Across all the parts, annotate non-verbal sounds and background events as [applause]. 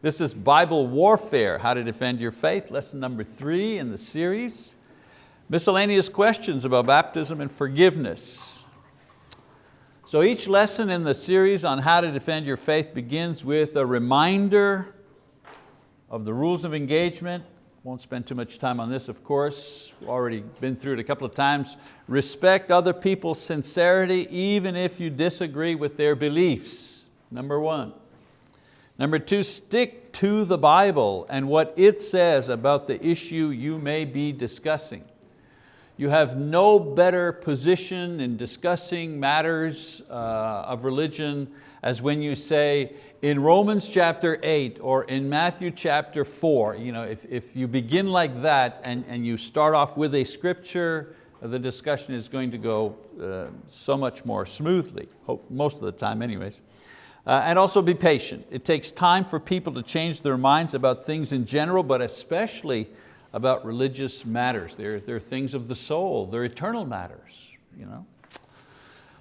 This is Bible Warfare, How to Defend Your Faith, lesson number three in the series. Miscellaneous questions about baptism and forgiveness. So each lesson in the series on how to defend your faith begins with a reminder of the rules of engagement. Won't spend too much time on this, of course. Already been through it a couple of times. Respect other people's sincerity, even if you disagree with their beliefs, number one. Number two, stick to the Bible and what it says about the issue you may be discussing. You have no better position in discussing matters uh, of religion as when you say, in Romans chapter eight or in Matthew chapter four, you know, if, if you begin like that and, and you start off with a scripture, the discussion is going to go uh, so much more smoothly, most of the time anyways. Uh, and also be patient. It takes time for people to change their minds about things in general, but especially about religious matters. They're, they're things of the soul, they're eternal matters. You know?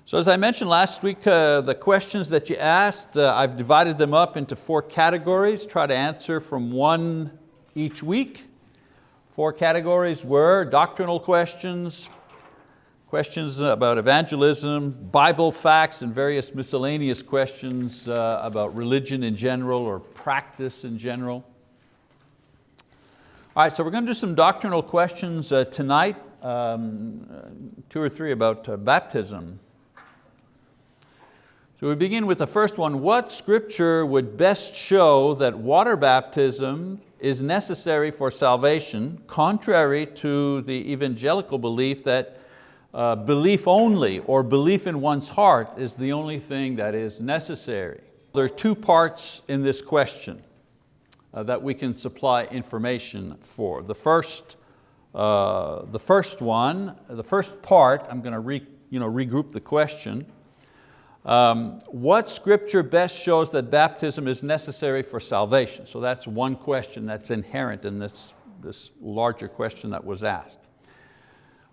So as I mentioned last week, uh, the questions that you asked, uh, I've divided them up into four categories, try to answer from one each week. Four categories were doctrinal questions, questions about evangelism, Bible facts, and various miscellaneous questions uh, about religion in general or practice in general. All right, so we're going to do some doctrinal questions uh, tonight, um, two or three about uh, baptism. So we begin with the first one. What scripture would best show that water baptism is necessary for salvation, contrary to the evangelical belief that uh, belief only or belief in one's heart is the only thing that is necessary. There are two parts in this question uh, that we can supply information for. The first, uh, the first one, the first part, I'm going to re, you know, regroup the question. Um, what scripture best shows that baptism is necessary for salvation? So that's one question that's inherent in this, this larger question that was asked.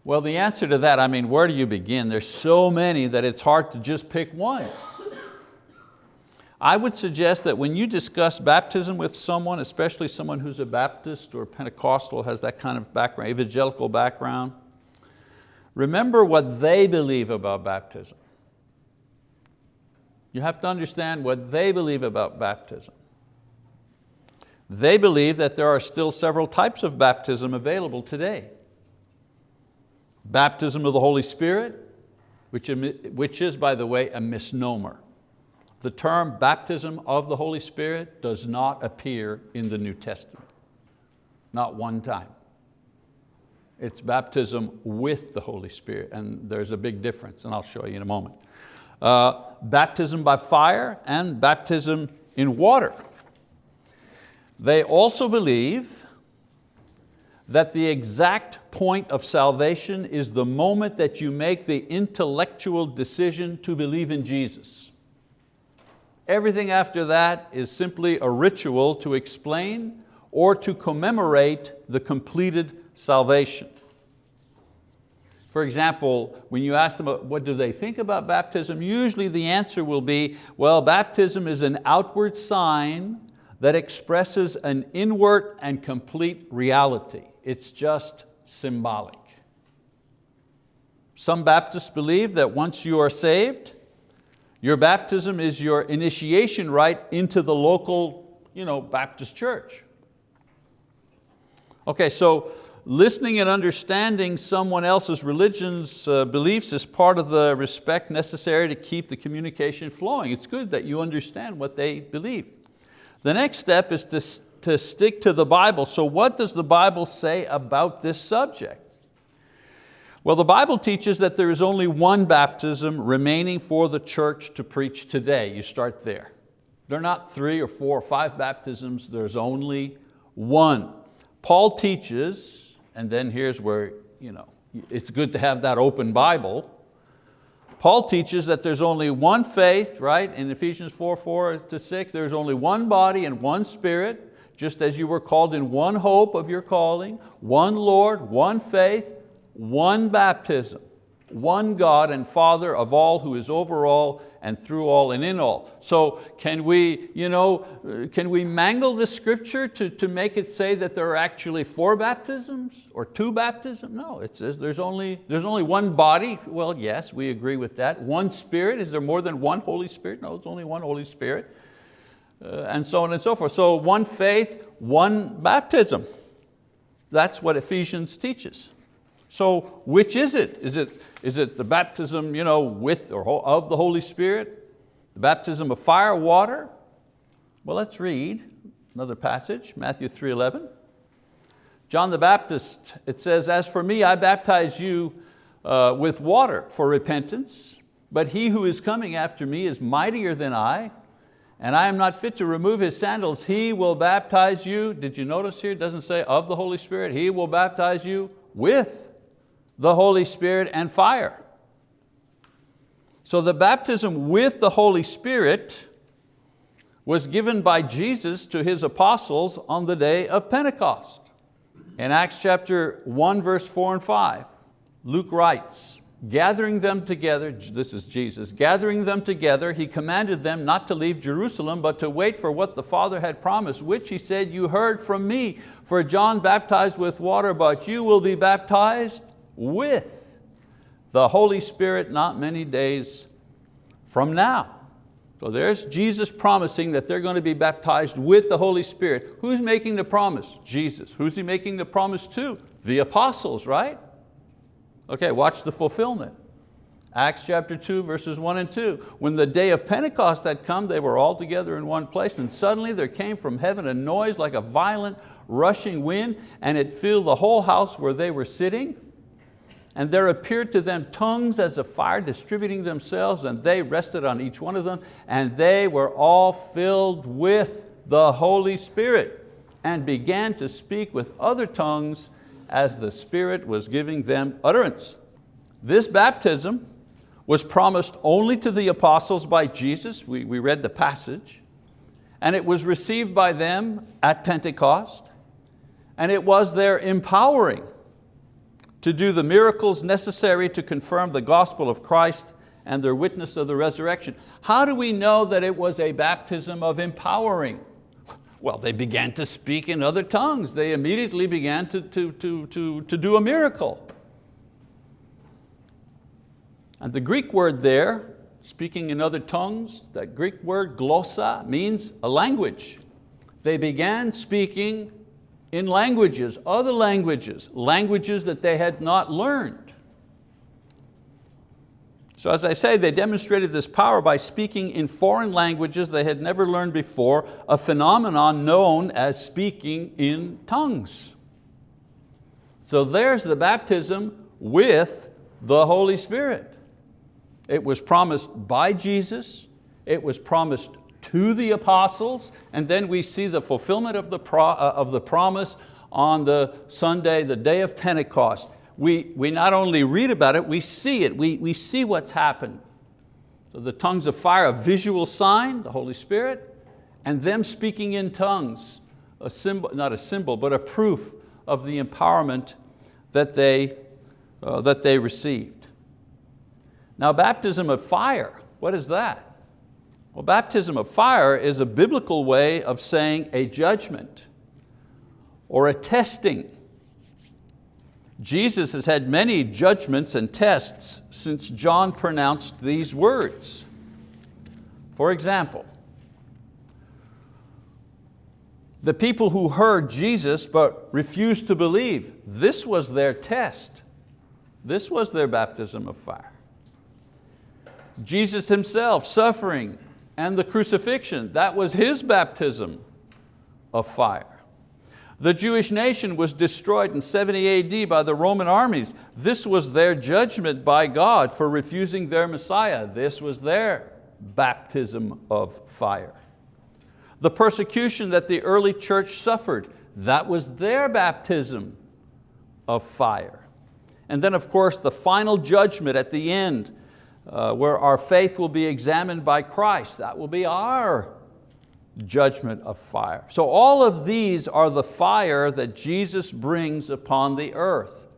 Well, the answer to that, I mean, where do you begin? There's so many that it's hard to just pick one. I would suggest that when you discuss baptism with someone, especially someone who's a Baptist or Pentecostal, has that kind of background, evangelical background, remember what they believe about baptism. You have to understand what they believe about baptism. They believe that there are still several types of baptism available today. Baptism of the Holy Spirit, which, which is, by the way, a misnomer. The term baptism of the Holy Spirit does not appear in the New Testament, not one time. It's baptism with the Holy Spirit, and there's a big difference, and I'll show you in a moment. Uh, baptism by fire and baptism in water. They also believe that the exact point of salvation is the moment that you make the intellectual decision to believe in Jesus. Everything after that is simply a ritual to explain or to commemorate the completed salvation. For example, when you ask them what do they think about baptism, usually the answer will be, well, baptism is an outward sign that expresses an inward and complete reality. It's just symbolic. Some Baptists believe that once you are saved, your baptism is your initiation rite into the local you know, Baptist church. Okay, so listening and understanding someone else's religion's uh, beliefs is part of the respect necessary to keep the communication flowing. It's good that you understand what they believe. The next step is to, to stick to the Bible. So what does the Bible say about this subject? Well, the Bible teaches that there is only one baptism remaining for the church to preach today. You start there. There are not three or four or five baptisms, there's only one. Paul teaches, and then here's where you know, it's good to have that open Bible. Paul teaches that there's only one faith, right? In Ephesians 4, 4 to 6, there's only one body and one spirit, just as you were called in one hope of your calling, one Lord, one faith, one baptism, one God and Father of all who is over all and through all and in all. So can we, you know, uh, can we mangle the scripture to, to make it say that there are actually four baptisms or two baptisms? No, it says there's only, there's only one body. Well, yes, we agree with that. One Spirit, is there more than one Holy Spirit? No, it's only one Holy Spirit. Uh, and so on and so forth. So one faith, one baptism. That's what Ephesians teaches. So which is it? Is it, is it the baptism you know, with or of the Holy Spirit? The baptism of fire, water? Well, let's read another passage, Matthew 3.11. John the Baptist, it says, as for me, I baptize you uh, with water for repentance, but he who is coming after me is mightier than I, and I am not fit to remove his sandals. He will baptize you, did you notice here, it doesn't say of the Holy Spirit, he will baptize you with the Holy Spirit and fire. So the baptism with the Holy Spirit was given by Jesus to His apostles on the day of Pentecost. In Acts chapter 1, verse 4 and 5, Luke writes, gathering them together, this is Jesus, gathering them together, He commanded them not to leave Jerusalem, but to wait for what the Father had promised, which He said, you heard from me, for John baptized with water, but you will be baptized with the Holy Spirit not many days from now. So there's Jesus promising that they're going to be baptized with the Holy Spirit. Who's making the promise? Jesus. Who's He making the promise to? The apostles, right? Okay, watch the fulfillment. Acts chapter 2, verses 1 and 2. When the day of Pentecost had come, they were all together in one place, and suddenly there came from heaven a noise like a violent rushing wind, and it filled the whole house where they were sitting and there appeared to them tongues as of fire distributing themselves, and they rested on each one of them, and they were all filled with the Holy Spirit, and began to speak with other tongues as the Spirit was giving them utterance. This baptism was promised only to the apostles by Jesus, we, we read the passage, and it was received by them at Pentecost, and it was their empowering to do the miracles necessary to confirm the gospel of Christ and their witness of the resurrection. How do we know that it was a baptism of empowering? Well, they began to speak in other tongues. They immediately began to, to, to, to, to do a miracle. And the Greek word there, speaking in other tongues, that Greek word glossa means a language. They began speaking in languages, other languages, languages that they had not learned. So as I say, they demonstrated this power by speaking in foreign languages they had never learned before, a phenomenon known as speaking in tongues. So there's the baptism with the Holy Spirit. It was promised by Jesus, it was promised to the apostles, and then we see the fulfillment of the, pro, uh, of the promise on the Sunday, the day of Pentecost. We, we not only read about it, we see it, we, we see what's happened. So the tongues of fire, a visual sign, the Holy Spirit, and them speaking in tongues, a symbol, not a symbol, but a proof of the empowerment that they, uh, that they received. Now baptism of fire, what is that? Well, baptism of fire is a biblical way of saying a judgment or a testing. Jesus has had many judgments and tests since John pronounced these words. For example, the people who heard Jesus but refused to believe, this was their test. This was their baptism of fire. Jesus himself suffering and the crucifixion. That was his baptism of fire. The Jewish nation was destroyed in 70 AD by the Roman armies. This was their judgment by God for refusing their Messiah. This was their baptism of fire. The persecution that the early church suffered, that was their baptism of fire. And then of course the final judgment at the end uh, where our faith will be examined by Christ. That will be our judgment of fire. So all of these are the fire that Jesus brings upon the earth.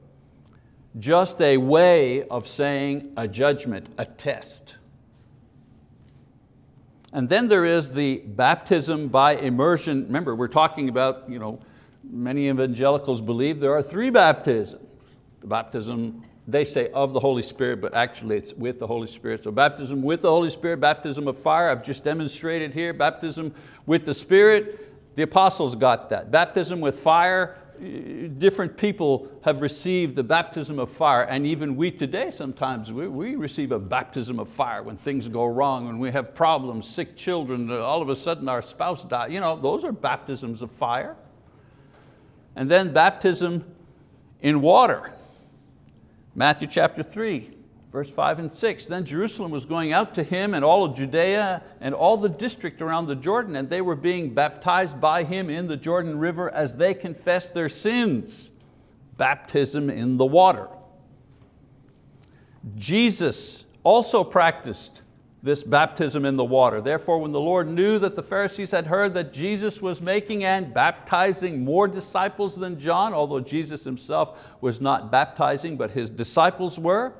just a way of saying a judgment, a test. And then there is the baptism by immersion. Remember, we're talking about, you know, many evangelicals believe there are three baptisms. The baptism, they say of the Holy Spirit, but actually it's with the Holy Spirit. So baptism with the Holy Spirit, baptism of fire, I've just demonstrated here, baptism with the Spirit, the apostles got that. Baptism with fire, different people have received the baptism of fire and even we today sometimes, we, we, receive a baptism of fire when things go wrong, when we have problems, sick children, all of a sudden our spouse dies. You know, those are baptisms of fire. And then baptism in water. Matthew chapter three, verse five and six. Then Jerusalem was going out to him and all of Judea and all the district around the Jordan and they were being baptized by him in the Jordan River as they confessed their sins. Baptism in the water. Jesus also practiced this baptism in the water. Therefore, when the Lord knew that the Pharisees had heard that Jesus was making and baptizing more disciples than John, although Jesus himself was not baptizing, but his disciples were.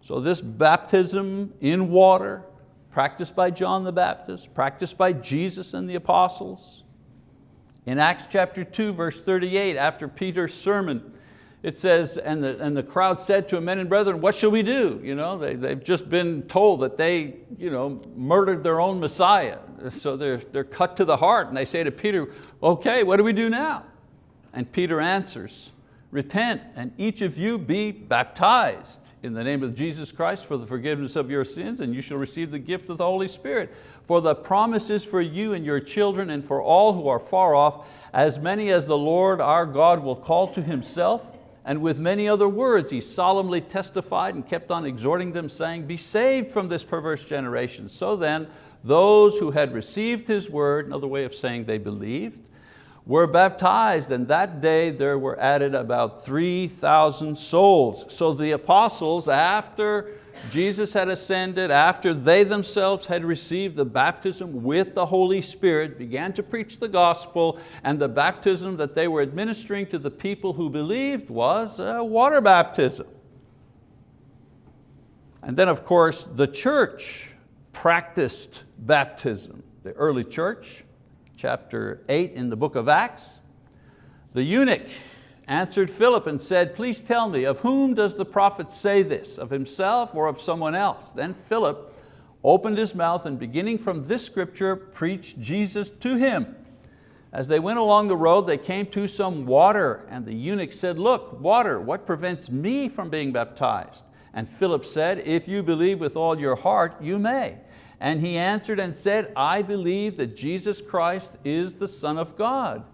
So this baptism in water, practiced by John the Baptist, practiced by Jesus and the apostles. In Acts chapter 2, verse 38, after Peter's sermon, it says, and the, and the crowd said to him, men and brethren, what shall we do? You know, they, they've just been told that they you know, murdered their own Messiah. So they're, they're cut to the heart and they say to Peter, okay, what do we do now? And Peter answers, repent and each of you be baptized in the name of Jesus Christ for the forgiveness of your sins and you shall receive the gift of the Holy Spirit. For the promise is for you and your children and for all who are far off, as many as the Lord our God will call to Himself and with many other words, he solemnly testified and kept on exhorting them saying, be saved from this perverse generation. So then, those who had received his word, another way of saying they believed, were baptized and that day there were added about 3,000 souls. So the apostles, after Jesus had ascended, after they themselves had received the baptism with the Holy Spirit, began to preach the gospel, and the baptism that they were administering to the people who believed was water baptism. And then of course, the church practiced baptism. The early church, chapter eight in the book of Acts, the eunuch answered Philip and said, please tell me, of whom does the prophet say this, of himself or of someone else? Then Philip opened his mouth and beginning from this scripture, preached Jesus to him. As they went along the road, they came to some water and the eunuch said, look, water, what prevents me from being baptized? And Philip said, if you believe with all your heart, you may. And he answered and said, I believe that Jesus Christ is the Son of God.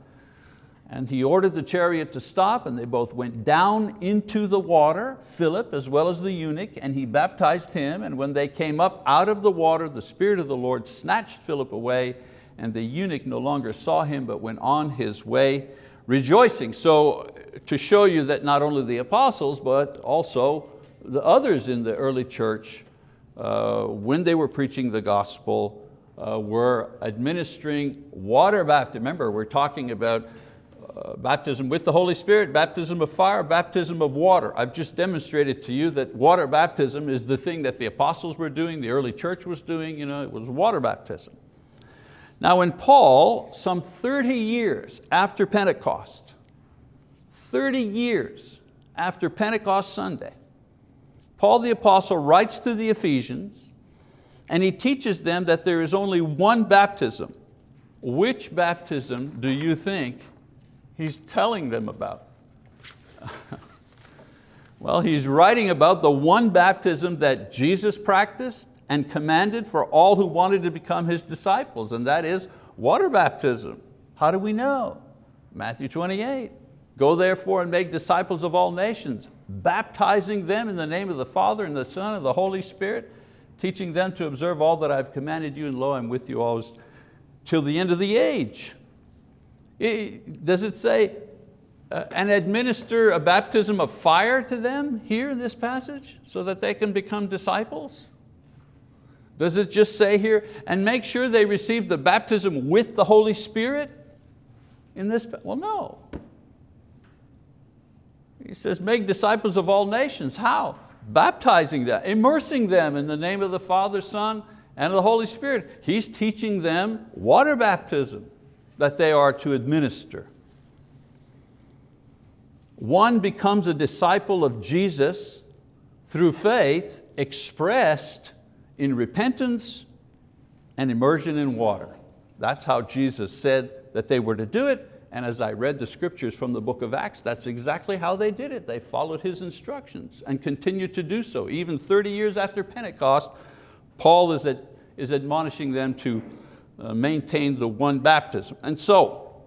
And he ordered the chariot to stop and they both went down into the water, Philip as well as the eunuch, and he baptized him. And when they came up out of the water, the Spirit of the Lord snatched Philip away and the eunuch no longer saw him but went on his way rejoicing. So to show you that not only the apostles, but also the others in the early church, uh, when they were preaching the gospel, uh, were administering water baptism. Remember, we're talking about baptism with the Holy Spirit, baptism of fire, baptism of water. I've just demonstrated to you that water baptism is the thing that the apostles were doing, the early church was doing, you know, it was water baptism. Now when Paul, some 30 years after Pentecost, 30 years after Pentecost Sunday, Paul the apostle writes to the Ephesians and he teaches them that there is only one baptism. Which baptism do you think he's telling them about? well, he's writing about the one baptism that Jesus practiced and commanded for all who wanted to become His disciples, and that is water baptism. How do we know? Matthew 28. Go therefore and make disciples of all nations, baptizing them in the name of the Father and the Son and the Holy Spirit, teaching them to observe all that I've commanded you, and lo, I'm with you always till the end of the age. Does it say, uh, and administer a baptism of fire to them here in this passage so that they can become disciples? Does it just say here, and make sure they receive the baptism with the Holy Spirit in this? Well, no. He says, make disciples of all nations. How? Baptizing them, immersing them in the name of the Father, Son, and of the Holy Spirit. He's teaching them water baptism that they are to administer. One becomes a disciple of Jesus through faith expressed in repentance and immersion in water. That's how Jesus said that they were to do it, and as I read the scriptures from the book of Acts, that's exactly how they did it. They followed His instructions and continued to do so. Even 30 years after Pentecost, Paul is, is admonishing them to uh, maintain the one baptism. And so,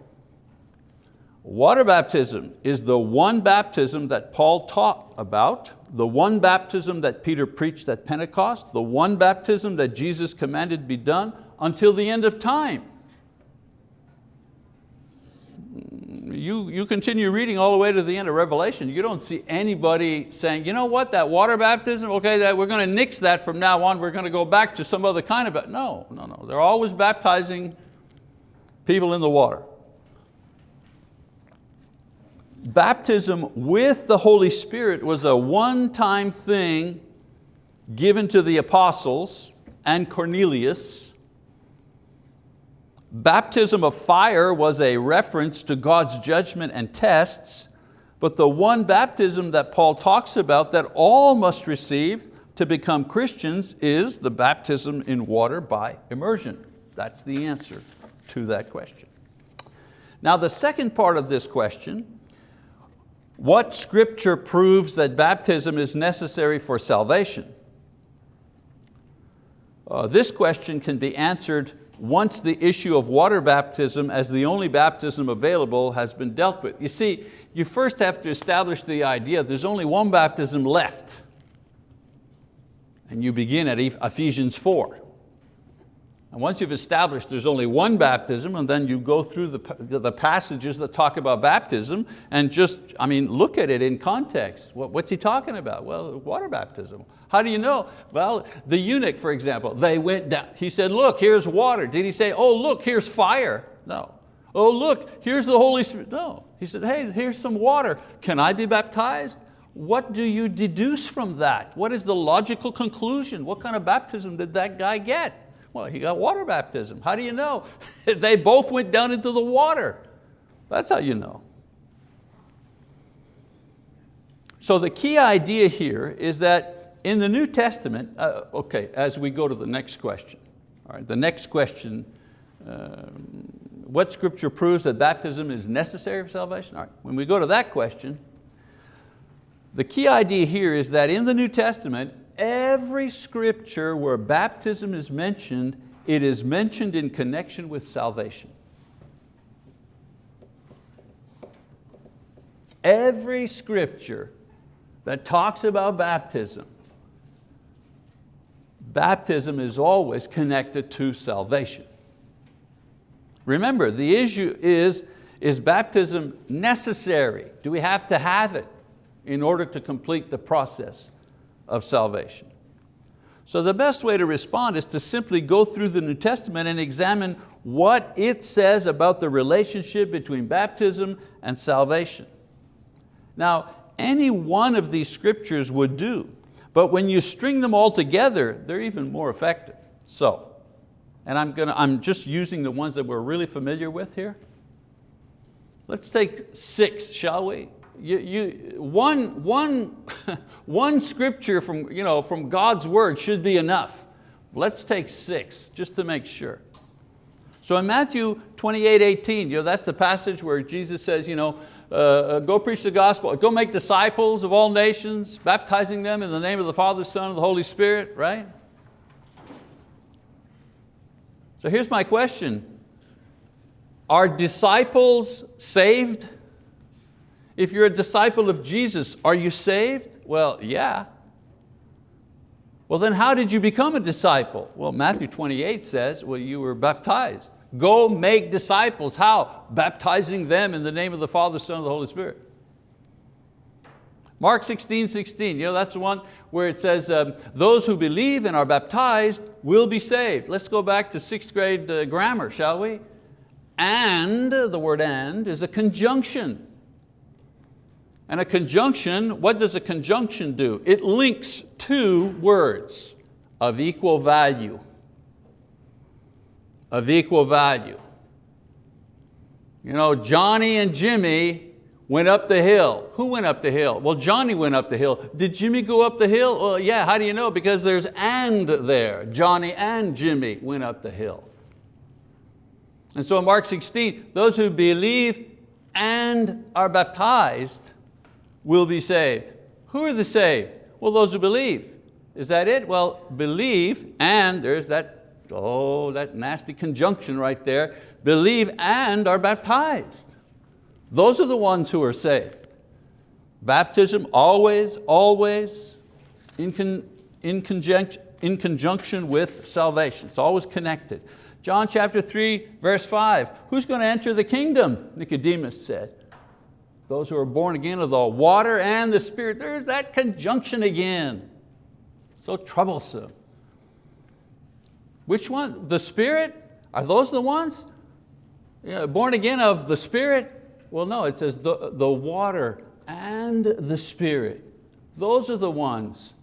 water baptism is the one baptism that Paul taught about, the one baptism that Peter preached at Pentecost, the one baptism that Jesus commanded be done until the end of time. You, you continue reading all the way to the end of Revelation, you don't see anybody saying, you know what, that water baptism, okay, that we're going to nix that from now on, we're going to go back to some other kind of, no, no, no. They're always baptizing people in the water baptism with the Holy Spirit was a one-time thing given to the apostles and Cornelius. Baptism of fire was a reference to God's judgment and tests, but the one baptism that Paul talks about that all must receive to become Christians is the baptism in water by immersion. That's the answer to that question. Now the second part of this question what scripture proves that baptism is necessary for salvation? Uh, this question can be answered once the issue of water baptism as the only baptism available has been dealt with. You see, you first have to establish the idea there's only one baptism left. And you begin at Ephesians 4. And once you've established there's only one baptism and then you go through the, the passages that talk about baptism and just, I mean, look at it in context. What, what's he talking about? Well, water baptism. How do you know? Well, the eunuch, for example, they went down. He said, look, here's water. Did he say, oh, look, here's fire? No. Oh, look, here's the Holy Spirit. No. He said, hey, here's some water. Can I be baptized? What do you deduce from that? What is the logical conclusion? What kind of baptism did that guy get? Well, he got water baptism. How do you know? [laughs] they both went down into the water. That's how you know. So the key idea here is that in the New Testament, uh, okay, as we go to the next question, all right, the next question, um, what scripture proves that baptism is necessary for salvation? All right, when we go to that question, the key idea here is that in the New Testament, every scripture where baptism is mentioned, it is mentioned in connection with salvation. Every scripture that talks about baptism, baptism is always connected to salvation. Remember, the issue is, is baptism necessary? Do we have to have it in order to complete the process? of salvation. So the best way to respond is to simply go through the New Testament and examine what it says about the relationship between baptism and salvation. Now, any one of these scriptures would do, but when you string them all together, they're even more effective. So, and I'm, gonna, I'm just using the ones that we're really familiar with here. Let's take six, shall we? you, you, one, one, [laughs] one scripture from, you know, from God's word should be enough. Let's take six, just to make sure. So in Matthew 28, 18, you know, that's the passage where Jesus says, you know, uh, uh, go preach the gospel, go make disciples of all nations, baptizing them in the name of the Father, Son, and the Holy Spirit, right? So here's my question. Are disciples saved? If you're a disciple of Jesus, are you saved? Well, yeah. Well then how did you become a disciple? Well, Matthew 28 says, well, you were baptized. Go make disciples. How? Baptizing them in the name of the Father, Son, and the Holy Spirit. Mark 16, 16, you know, that's the one where it says, um, those who believe and are baptized will be saved. Let's go back to sixth grade uh, grammar, shall we? And, the word and is a conjunction. And a conjunction, what does a conjunction do? It links two words of equal value. Of equal value. You know, Johnny and Jimmy went up the hill. Who went up the hill? Well, Johnny went up the hill. Did Jimmy go up the hill? Well, yeah, how do you know? Because there's and there. Johnny and Jimmy went up the hill. And so in Mark 16, those who believe and are baptized will be saved. Who are the saved? Well, those who believe. Is that it? Well, believe and there's that, oh, that nasty conjunction right there. Believe and are baptized. Those are the ones who are saved. Baptism always, always in, con, in, conjunction, in conjunction with salvation. It's always connected. John chapter 3, verse 5, who's going to enter the kingdom? Nicodemus said those who are born again of the water and the Spirit. There's that conjunction again. So troublesome. Which one? The Spirit? Are those the ones? Yeah, born again of the Spirit? Well, no, it says the, the water and the Spirit. Those are the ones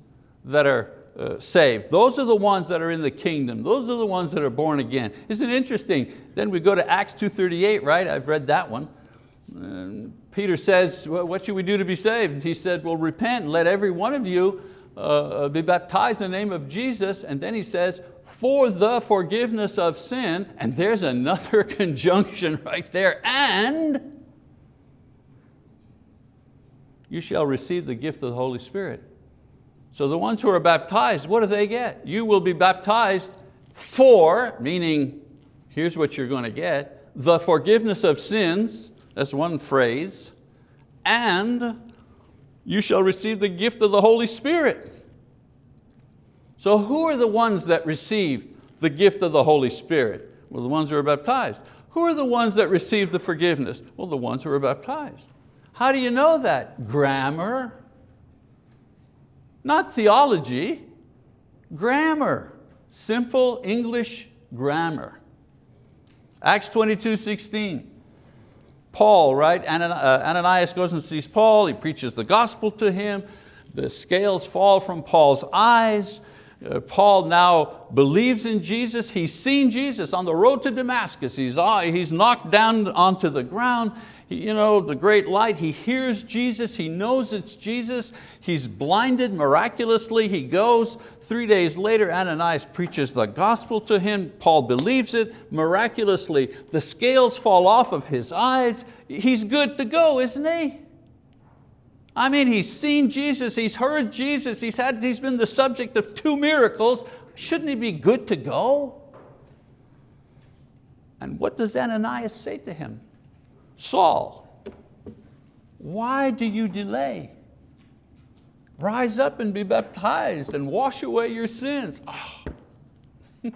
that are uh, saved. Those are the ones that are in the kingdom. Those are the ones that are born again. Isn't it interesting? Then we go to Acts 2.38, right? I've read that one. And Peter says, well, what should we do to be saved? He said, well, repent and let every one of you uh, uh, be baptized in the name of Jesus. And then he says, for the forgiveness of sin. And there's another [laughs] conjunction right there. And you shall receive the gift of the Holy Spirit. So the ones who are baptized, what do they get? You will be baptized for, meaning here's what you're going to get, the forgiveness of sins, that's one phrase. And you shall receive the gift of the Holy Spirit. So who are the ones that receive the gift of the Holy Spirit? Well, the ones who are baptized. Who are the ones that receive the forgiveness? Well, the ones who are baptized. How do you know that? Grammar. Not theology, grammar. Simple English grammar. Acts 22, 16. Paul, right? Uh, Ananias goes and sees Paul, he preaches the gospel to him, the scales fall from Paul's eyes, Paul now believes in Jesus, he's seen Jesus on the road to Damascus, he's, uh, he's knocked down onto the ground, you know, the great light, he hears Jesus, he knows it's Jesus, he's blinded miraculously, he goes, three days later Ananias preaches the gospel to him, Paul believes it, miraculously. The scales fall off of his eyes, he's good to go, isn't he? I mean, he's seen Jesus, he's heard Jesus, he's, had, he's been the subject of two miracles, shouldn't he be good to go? And what does Ananias say to him? Saul, why do you delay? Rise up and be baptized and wash away your sins. Oh. [laughs]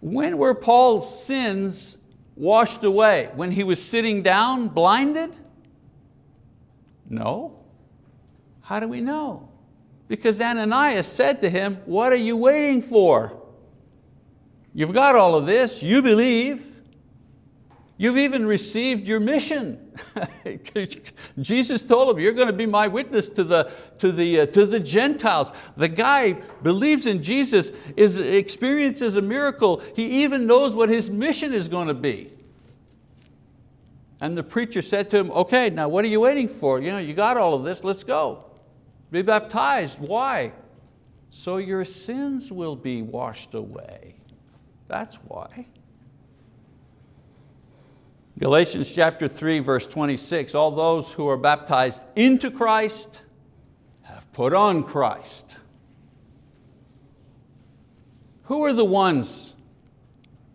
when were Paul's sins washed away? When he was sitting down blinded? No. How do we know? Because Ananias said to him, what are you waiting for? You've got all of this, you believe. You've even received your mission. [laughs] Jesus told him, you're going to be my witness to the, to, the, uh, to the Gentiles. The guy believes in Jesus, is, experiences a miracle. He even knows what his mission is going to be. And the preacher said to him, okay, now what are you waiting for? You, know, you got all of this, let's go. Be baptized, why? So your sins will be washed away. That's why. Galatians chapter 3, verse 26, all those who are baptized into Christ have put on Christ. Who are the ones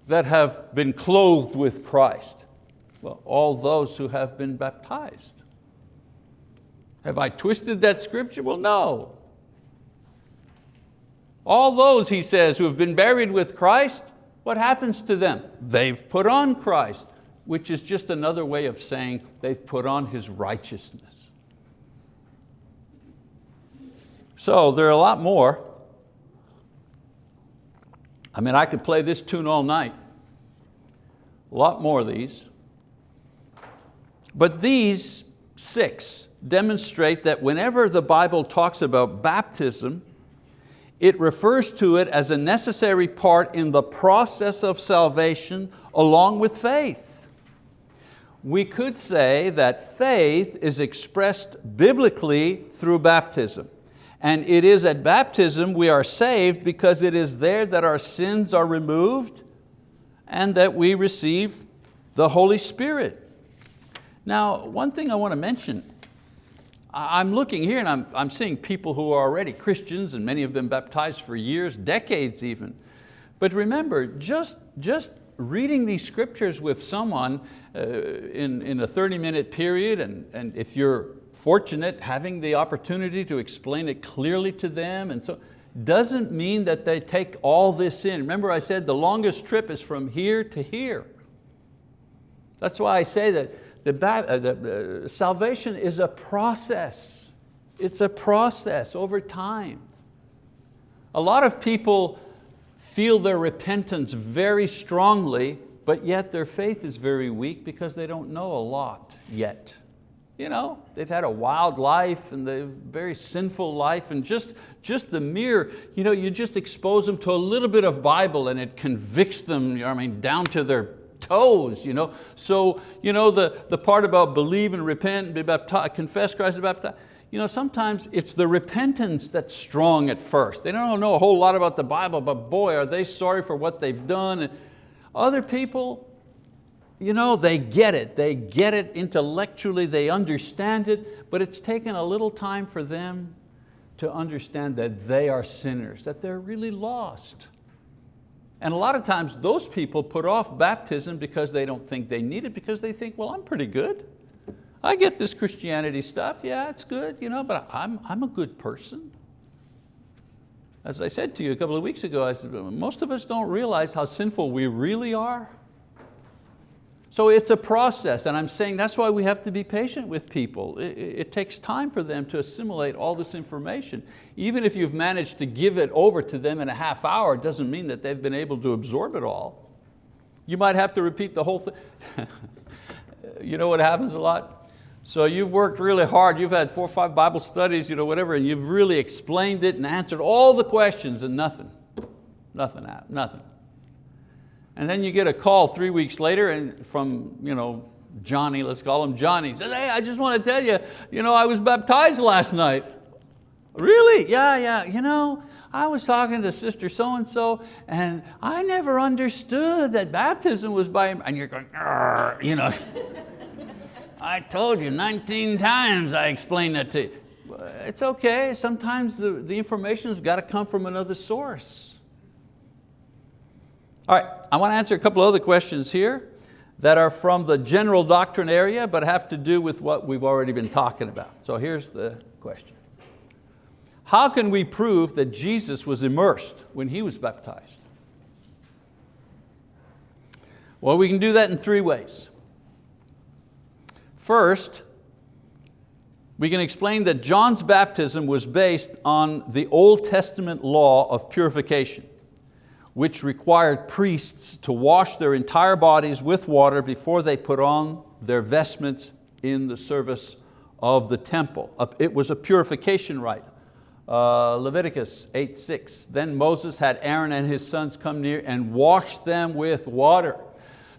that have been clothed with Christ? Well, all those who have been baptized. Have I twisted that scripture? Well, no. All those, he says, who have been buried with Christ what happens to them? They've put on Christ, which is just another way of saying they've put on His righteousness. So there are a lot more. I mean, I could play this tune all night. A lot more of these. But these six demonstrate that whenever the Bible talks about baptism, it refers to it as a necessary part in the process of salvation along with faith. We could say that faith is expressed biblically through baptism. And it is at baptism we are saved because it is there that our sins are removed and that we receive the Holy Spirit. Now, one thing I want to mention, I'm looking here and I'm, I'm seeing people who are already Christians and many have been baptized for years, decades even. But remember, just, just reading these scriptures with someone in, in a 30 minute period and, and if you're fortunate having the opportunity to explain it clearly to them and so, doesn't mean that they take all this in. Remember I said the longest trip is from here to here. That's why I say that the, uh, the uh, salvation is a process. It's a process over time. A lot of people feel their repentance very strongly, but yet their faith is very weak because they don't know a lot yet. You know, they've had a wild life and a very sinful life and just, just the mere, you know, you just expose them to a little bit of Bible and it convicts them, you know, I mean, down to their toes. You know? So you know, the, the part about believe and repent, and be baptized, confess Christ and baptized, you know, sometimes it's the repentance that's strong at first. They don't know a whole lot about the Bible, but boy, are they sorry for what they've done. Other people, you know, they get it. They get it intellectually, they understand it, but it's taken a little time for them to understand that they are sinners, that they're really lost. And a lot of times those people put off baptism because they don't think they need it, because they think, well, I'm pretty good. I get this Christianity stuff, yeah, it's good, you know, but I'm, I'm a good person. As I said to you a couple of weeks ago, I said, most of us don't realize how sinful we really are. So it's a process, and I'm saying that's why we have to be patient with people. It, it, takes time for them to assimilate all this information. Even if you've managed to give it over to them in a half hour, it doesn't mean that they've been able to absorb it all. You might have to repeat the whole thing. [laughs] you know what happens a lot? So you've worked really hard, you've had four or five Bible studies, you know, whatever, and you've really explained it and answered all the questions and nothing, nothing, nothing. And then you get a call three weeks later and from you know, Johnny, let's call him Johnny, says, hey, I just want to tell you, you know, I was baptized last night. Really? Yeah, yeah, you know, I was talking to sister so-and-so and I never understood that baptism was by, and you're going, you know. [laughs] I told you 19 times I explained that to you. It's okay, sometimes the, the information's got to come from another source. All right, I want to answer a couple other questions here that are from the general doctrine area but have to do with what we've already been talking about. So here's the question. How can we prove that Jesus was immersed when He was baptized? Well, we can do that in three ways. First, we can explain that John's baptism was based on the Old Testament law of purification which required priests to wash their entire bodies with water before they put on their vestments in the service of the temple. It was a purification rite. Uh, Leviticus 8:6. Then Moses had Aaron and his sons come near and wash them with water.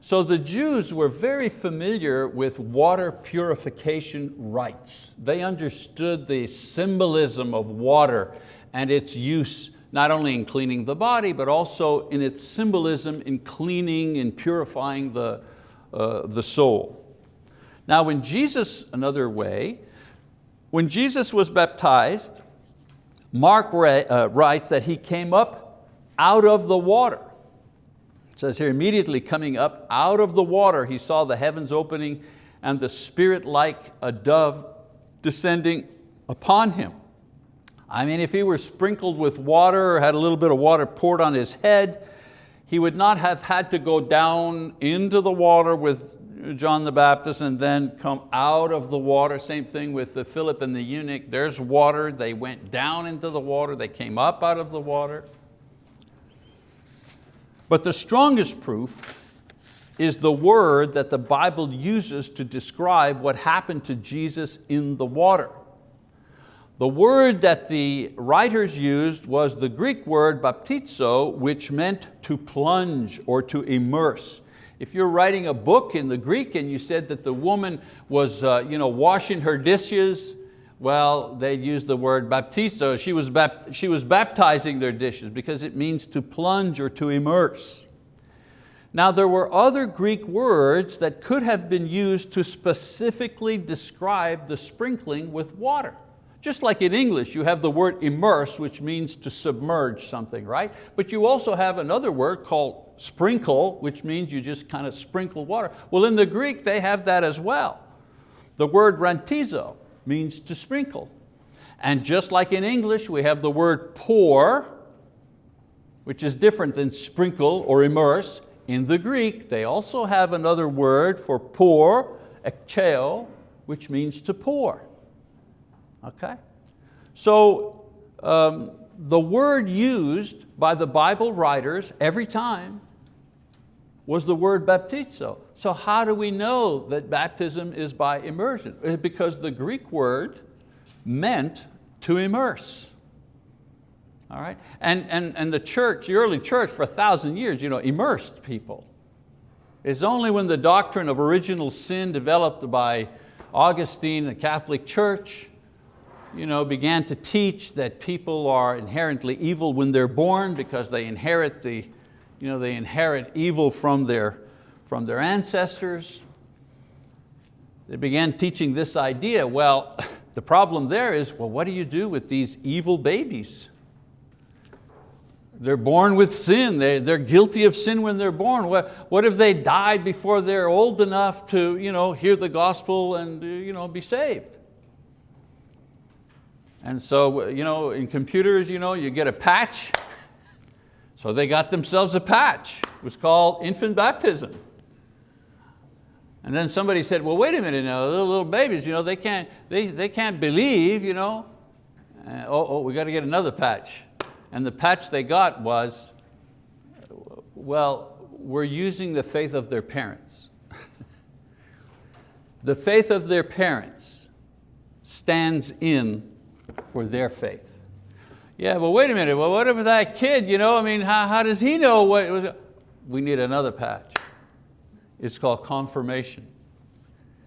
So the Jews were very familiar with water purification rites. They understood the symbolism of water and its use not only in cleaning the body, but also in its symbolism in cleaning and purifying the, uh, the soul. Now when Jesus, another way, when Jesus was baptized, Mark uh, writes that he came up out of the water. It says here, immediately coming up out of the water, he saw the heavens opening and the Spirit like a dove descending upon him. I mean, if he were sprinkled with water or had a little bit of water poured on his head, he would not have had to go down into the water with John the Baptist and then come out of the water. Same thing with the Philip and the eunuch. There's water, they went down into the water, they came up out of the water. But the strongest proof is the word that the Bible uses to describe what happened to Jesus in the water. The word that the writers used was the Greek word baptizo, which meant to plunge or to immerse. If you're writing a book in the Greek and you said that the woman was uh, you know, washing her dishes, well, they used the word baptizo. She was, she was baptizing their dishes because it means to plunge or to immerse. Now there were other Greek words that could have been used to specifically describe the sprinkling with water. Just like in English, you have the word immerse, which means to submerge something, right? But you also have another word called sprinkle, which means you just kind of sprinkle water. Well, in the Greek, they have that as well. The word rantizo means to sprinkle. And just like in English, we have the word pour, which is different than sprinkle or immerse. In the Greek, they also have another word for pour, ekcheo, which means to pour. Okay? So um, the word used by the Bible writers every time was the word baptizo. So how do we know that baptism is by immersion? Because the Greek word meant to immerse. All right? And, and, and the church, the early church for a thousand years, you know, immersed people. It's only when the doctrine of original sin developed by Augustine, the Catholic Church, you know, began to teach that people are inherently evil when they're born because they inherit, the, you know, they inherit evil from their, from their ancestors. They began teaching this idea. Well, [laughs] the problem there is, well, what do you do with these evil babies? They're born with sin. They, they're guilty of sin when they're born. What, what if they die before they're old enough to you know, hear the gospel and you know, be saved? And so you know, in computers, you, know, you get a patch. So they got themselves a patch. It was called infant baptism. And then somebody said, well, wait a minute, now, know, little, babies, you know, they, can't, they, they can't believe, you know. Uh, oh, oh, we got to get another patch. And the patch they got was, well, we're using the faith of their parents. [laughs] the faith of their parents stands in for their faith. Yeah, but wait a minute, well, what if that kid, you know, I mean, how, how does he know what was? We need another patch. It's called confirmation.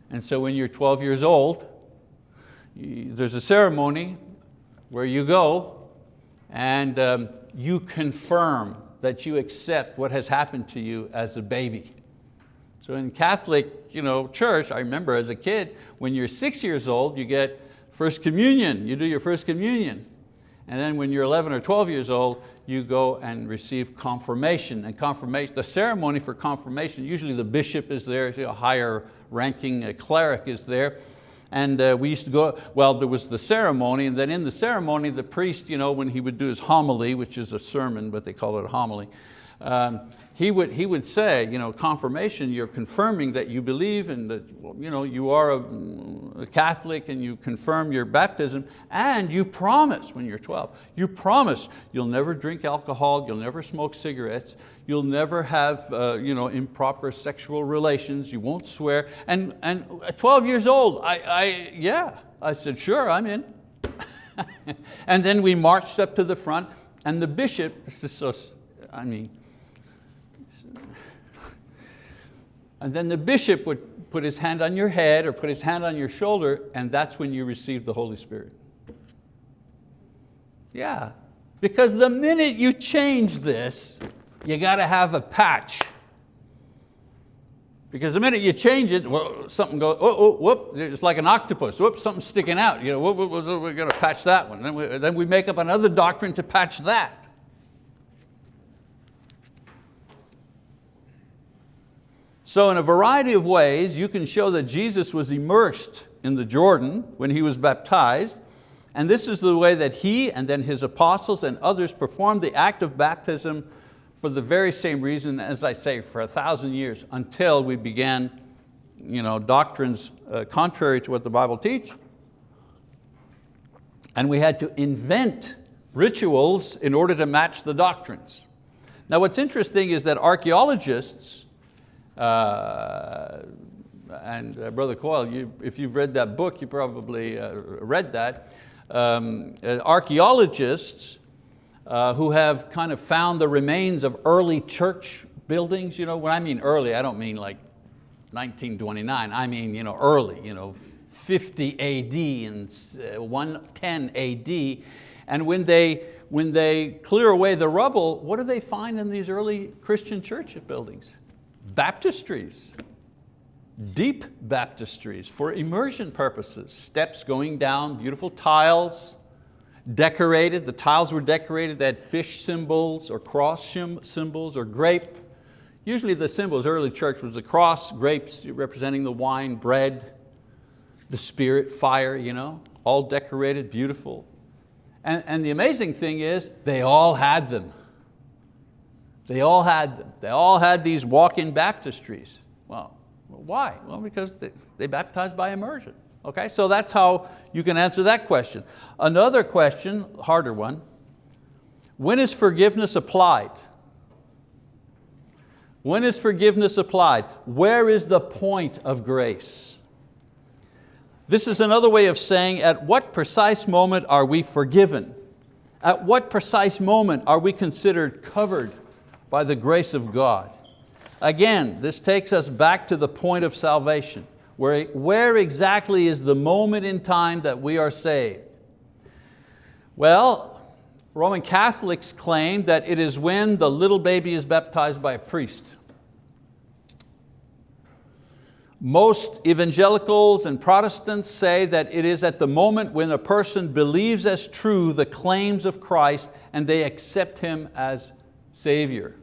And so when you're 12 years old, there's a ceremony where you go and um, you confirm that you accept what has happened to you as a baby. So in Catholic you know, church, I remember as a kid, when you're six years old, you get First communion, you do your first communion. And then when you're 11 or 12 years old, you go and receive confirmation. And confirmation, the ceremony for confirmation, usually the bishop is there, a higher ranking cleric is there. And uh, we used to go, well, there was the ceremony, and then in the ceremony, the priest, you know, when he would do his homily, which is a sermon, but they call it a homily, um, he would, he would say, you know, confirmation, you're confirming that you believe and that you, know, you are a, a, Catholic and you confirm your baptism and you promise when you're 12, you promise you'll never drink alcohol, you'll never smoke cigarettes, you'll never have uh, you know, improper sexual relations, you won't swear. And, and at 12 years old, I, I, yeah, I said, sure, I'm in. [laughs] and then we marched up to the front and the bishop, this is so, I mean, And then the bishop would put his hand on your head or put his hand on your shoulder and that's when you received the Holy Spirit. Yeah, because the minute you change this, you got to have a patch. Because the minute you change it, well, something goes, oh, oh, whoop, it's like an octopus, whoop, something's sticking out. You know, whoop, whoop, whoop, we're going to patch that one. Then we, then we make up another doctrine to patch that. So in a variety of ways, you can show that Jesus was immersed in the Jordan when he was baptized, and this is the way that he and then his apostles and others performed the act of baptism for the very same reason, as I say, for a thousand years, until we began you know, doctrines uh, contrary to what the Bible teaches. And we had to invent rituals in order to match the doctrines. Now what's interesting is that archeologists Uh, and uh, Brother Coyle, you, if you've read that book, you probably uh, read that. Um, uh, archaeologists uh, who have kind of found the remains of early church buildings, you know, when I mean early, I don't mean like 1929, I mean you know, early, you know, 50 AD and 110 AD. And when they, when they clear away the rubble, what do they find in these early Christian church buildings? Baptistries, deep baptistries for immersion purposes, steps going down, beautiful tiles, decorated, the tiles were decorated, they had fish symbols or cross symbols or grape. Usually the symbols, early church was a cross, grapes representing the wine, bread, the spirit, fire, you know, all decorated, beautiful. And, and the amazing thing is they all had them. They all had them. They all had these walk-in baptistries. Well, why? Well, because they, they baptized by immersion. Okay, so that's how you can answer that question. Another question, harder one, when is forgiveness applied? When is forgiveness applied? Where is the point of grace? This is another way of saying at what precise moment are we forgiven? At what precise moment are we considered covered by the grace of God? Again, this takes us back to the point of salvation. Where, where exactly is the moment in time that we are saved? Well, Roman Catholics claim that it is when the little baby is baptized by a priest. Most evangelicals and Protestants say that it is at the moment when a person believes as true the claims of Christ and they accept Him as Savior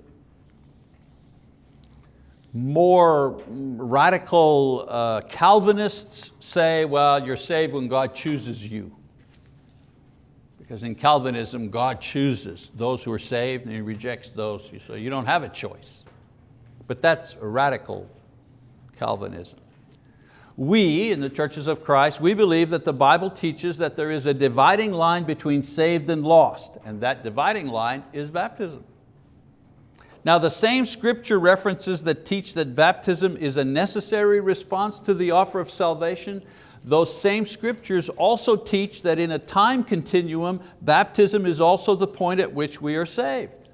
more radical uh, Calvinists say, well, you're saved when God chooses you. Because in Calvinism, God chooses those who are saved and He rejects those, so you don't have a choice. But that's radical Calvinism. We, in the churches of Christ, we believe that the Bible teaches that there is a dividing line between saved and lost, and that dividing line is baptism. Now the same scripture references that teach that baptism is a necessary response to the offer of salvation, those same scriptures also teach that in a time continuum, baptism is also the point at which we are saved.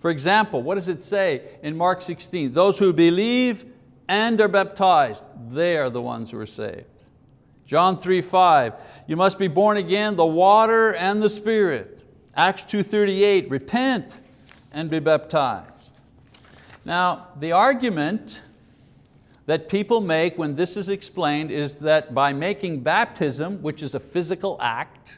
For example, what does it say in Mark 16? Those who believe and are baptized, they are the ones who are saved. John 3, 5, you must be born again, the water and the spirit. Acts 2.38, repent and be baptized. Now, the argument that people make when this is explained is that by making baptism, which is a physical act,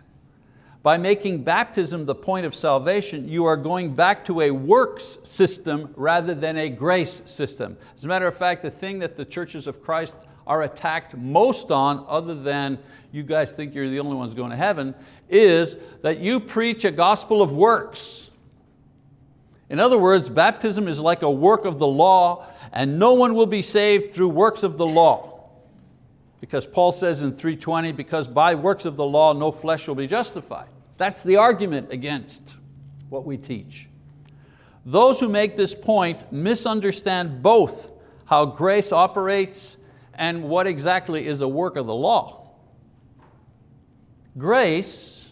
by making baptism the point of salvation, you are going back to a works system rather than a grace system. As a matter of fact, the thing that the churches of Christ are attacked most on, other than you guys think you're the only ones going to heaven, is that you preach a gospel of works. In other words, baptism is like a work of the law and no one will be saved through works of the law. Because Paul says in 3.20, because by works of the law no flesh will be justified. That's the argument against what we teach. Those who make this point misunderstand both how grace operates and what exactly is a work of the law. Grace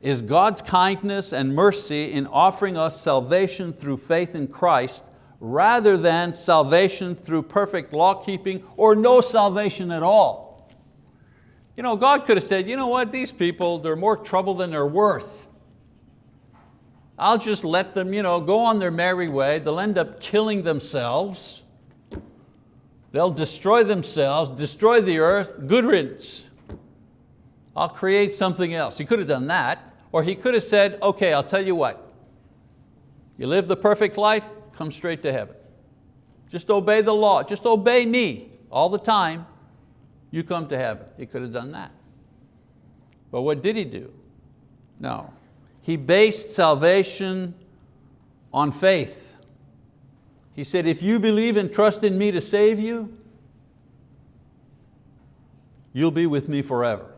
is God's kindness and mercy in offering us salvation through faith in Christ rather than salvation through perfect law keeping or no salvation at all. You know, God could have said, you know what, these people, they're more trouble than they're worth. I'll just let them you know, go on their merry way. They'll end up killing themselves. They'll destroy themselves, destroy the earth, good riddance. I'll create something else. He could have done that. Or he could have said, okay, I'll tell you what. You live the perfect life, come straight to heaven. Just obey the law, just obey me all the time, you come to heaven. He could have done that. But what did he do? No. He based salvation on faith. He said, if you believe and trust in me to save you, you'll be with me forever.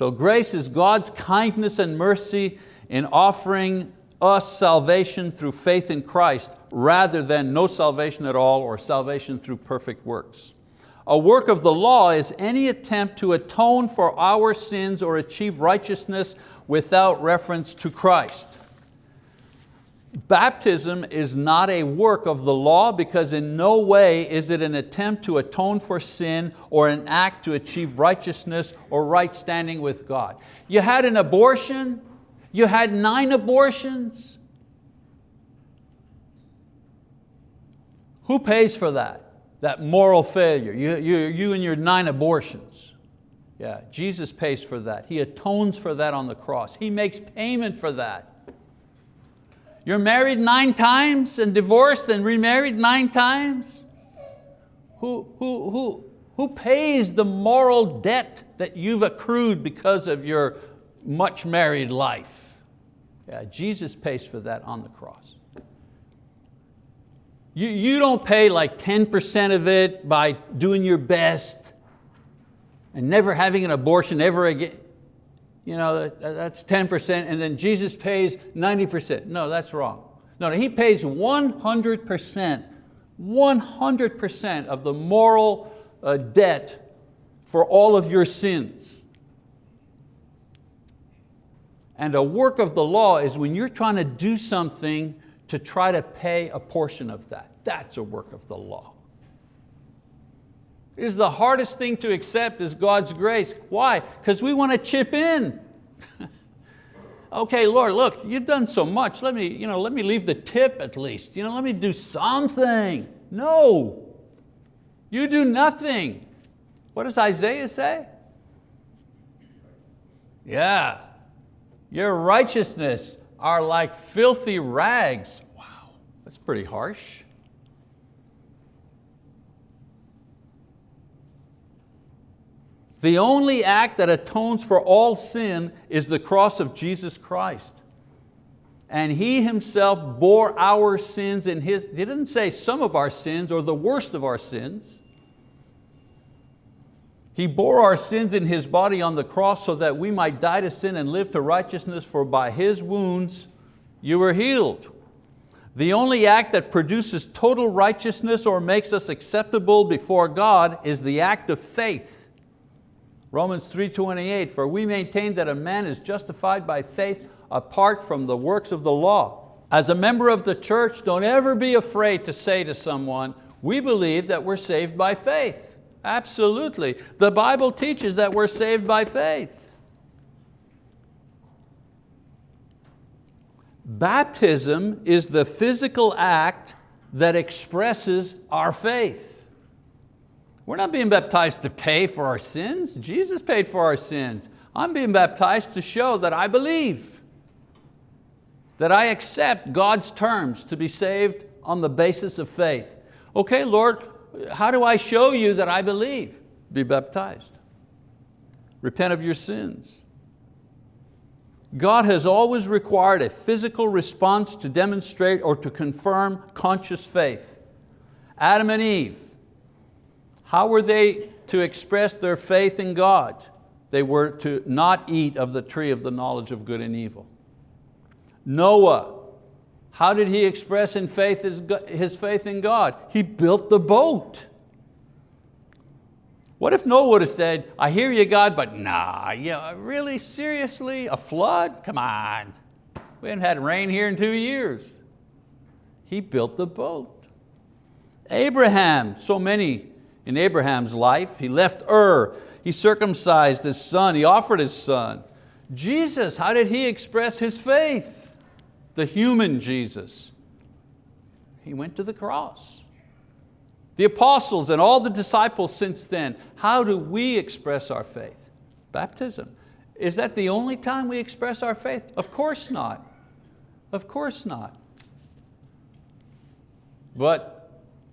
So grace is God's kindness and mercy in offering us salvation through faith in Christ rather than no salvation at all or salvation through perfect works. A work of the law is any attempt to atone for our sins or achieve righteousness without reference to Christ. Baptism is not a work of the law because in no way is it an attempt to atone for sin or an act to achieve righteousness or right standing with God. You had an abortion, you had nine abortions. Who pays for that? That moral failure, you, you, you and your nine abortions. Yeah, Jesus pays for that. He atones for that on the cross. He makes payment for that. You're married nine times and divorced and remarried nine times? Who, who, who, who pays the moral debt that you've accrued because of your much married life? Yeah, Jesus pays for that on the cross. You, you don't pay like 10% of it by doing your best and never having an abortion ever again you know, that's 10% and then Jesus pays 90%. No, that's wrong. No, he pays 100%, 100% of the moral uh, debt for all of your sins. And a work of the law is when you're trying to do something to try to pay a portion of that. That's a work of the law. Is the hardest thing to accept is God's grace. Why? Because we want to chip in. [laughs] okay, Lord, look, you've done so much. Let me, you know, let me leave the tip at least. You know, let me do something. No, you do nothing. What does Isaiah say? Yeah, your righteousness are like filthy rags. Wow, that's pretty harsh. The only act that atones for all sin is the cross of Jesus Christ. And He Himself bore our sins in His, He didn't say some of our sins or the worst of our sins. He bore our sins in His body on the cross so that we might die to sin and live to righteousness, for by His wounds you were healed. The only act that produces total righteousness or makes us acceptable before God is the act of faith. Romans 3.28, for we maintain that a man is justified by faith apart from the works of the law. As a member of the church, don't ever be afraid to say to someone, we believe that we're saved by faith. Absolutely. The Bible teaches that we're saved by faith. Baptism is the physical act that expresses our faith. We're not being baptized to pay for our sins. Jesus paid for our sins. I'm being baptized to show that I believe, that I accept God's terms to be saved on the basis of faith. Okay, Lord, how do I show you that I believe? Be baptized. Repent of your sins. God has always required a physical response to demonstrate or to confirm conscious faith. Adam and Eve, how were they to express their faith in God? They were to not eat of the tree of the knowledge of good and evil. Noah, how did he express in faith his, his faith in God? He built the boat. What if Noah would have said, I hear you God, but nah, yeah, really, seriously, a flood? Come on. We haven't had rain here in two years. He built the boat. Abraham, so many in Abraham's life. He left Ur, he circumcised his son, he offered his son. Jesus, how did he express his faith? The human Jesus. He went to the cross. The apostles and all the disciples since then, how do we express our faith? Baptism. Is that the only time we express our faith? Of course not. Of course not. But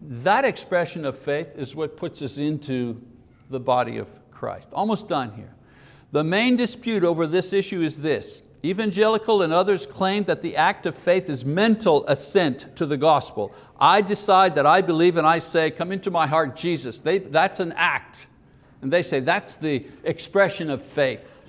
that expression of faith is what puts us into the body of Christ. Almost done here. The main dispute over this issue is this. Evangelical and others claim that the act of faith is mental assent to the gospel. I decide that I believe and I say, come into my heart, Jesus. They, that's an act. And they say that's the expression of faith.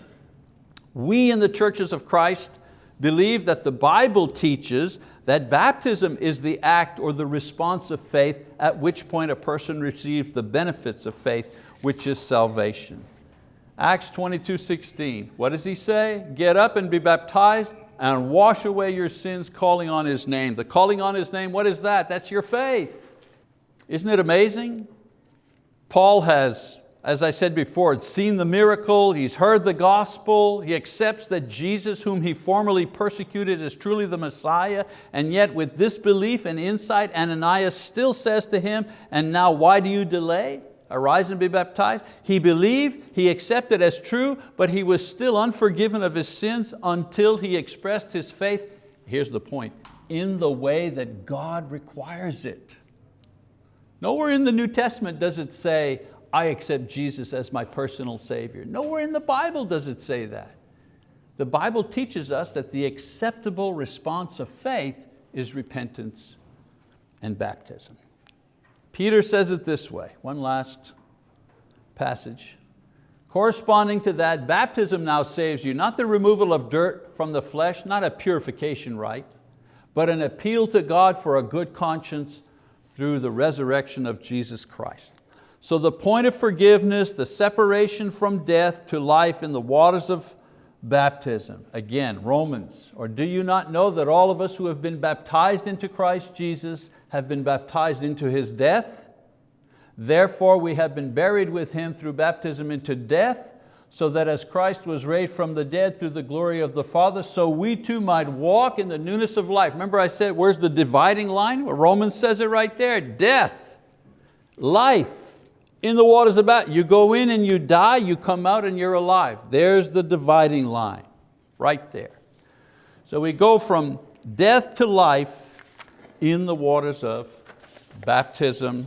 We in the churches of Christ believe that the Bible teaches that baptism is the act or the response of faith at which point a person receives the benefits of faith, which is salvation. Acts 22, 16, what does he say? Get up and be baptized and wash away your sins calling on His name. The calling on His name, what is that? That's your faith. Isn't it amazing? Paul has, as I said before, he's seen the miracle, he's heard the gospel, he accepts that Jesus, whom he formerly persecuted, is truly the Messiah, and yet with this belief and insight, Ananias still says to him, and now why do you delay? arise and be baptized. He believed, he accepted as true, but he was still unforgiven of his sins until he expressed his faith, here's the point, in the way that God requires it. Nowhere in the New Testament does it say, I accept Jesus as my personal Savior. Nowhere in the Bible does it say that. The Bible teaches us that the acceptable response of faith is repentance and baptism. Peter says it this way, one last passage. Corresponding to that, baptism now saves you, not the removal of dirt from the flesh, not a purification rite, but an appeal to God for a good conscience through the resurrection of Jesus Christ. So the point of forgiveness, the separation from death to life in the waters of baptism. Again, Romans, or do you not know that all of us who have been baptized into Christ Jesus have been baptized into His death? Therefore we have been buried with Him through baptism into death, so that as Christ was raised from the dead through the glory of the Father, so we too might walk in the newness of life. Remember I said, where's the dividing line? Well, Romans says it right there, death, life in the waters of about. You go in and you die, you come out and you're alive. There's the dividing line, right there. So we go from death to life in the waters of baptism,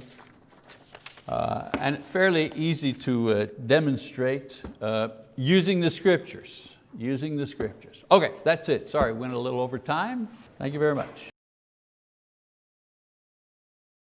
uh, and fairly easy to uh, demonstrate uh, using the scriptures, using the scriptures. Okay, that's it. Sorry, went a little over time. Thank you very much.